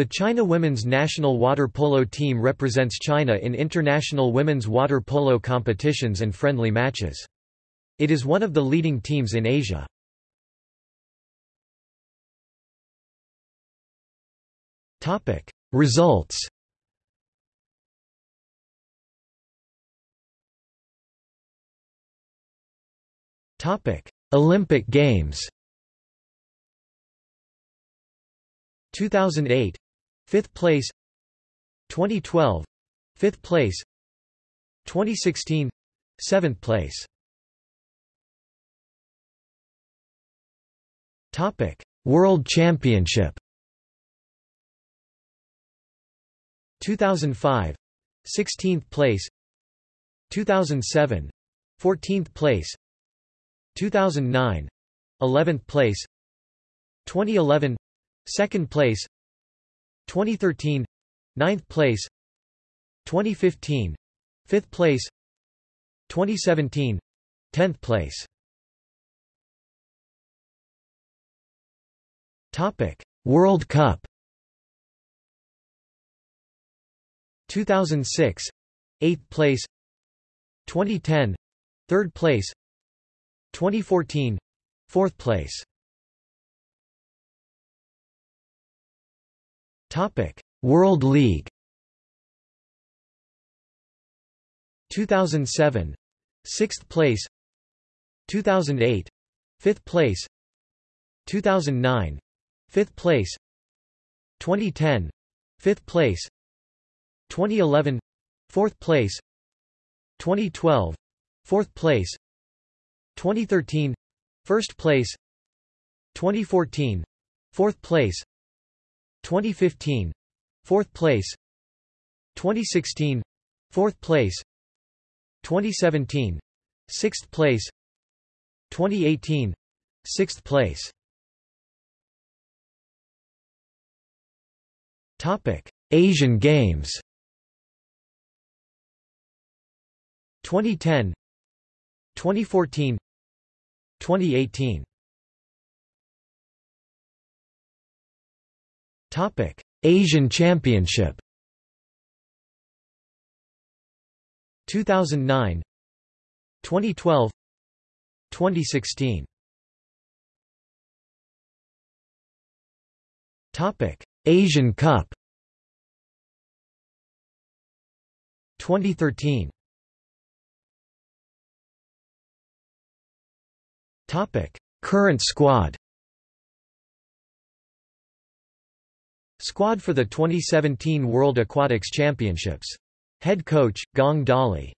The China women's national water polo team represents China in international women's water polo competitions and friendly matches. It is one of the leading teams in Asia. Results Olympic Games 2008 5th place. 2012 5th place. 2016 7th place. Topic. World Championship. 2005 16th place. 2007 14th place. 2009 11th place. 2011 2nd place 2013 9th place 2015 5th place 2017 10th place. Topic World Cup. 2006 8th place. 2010 3rd place. 2014 4th place Topic. World League 2007 6th place 2008 5th place 2009 5th place 2010 5th place 2011 4th place 2012 4th place 2013 first place 2014 4th place 2015 4th place 2016 4th place 2017 6th place 2018 6th place. Topic Asian Games. 2010 2014 2018 Topic. Asian Championship 2009 2012 2016 Topic. Asian Cup 2013 Topic. Current squad Squad for the 2017 World Aquatics Championships. Head coach, Gong Dali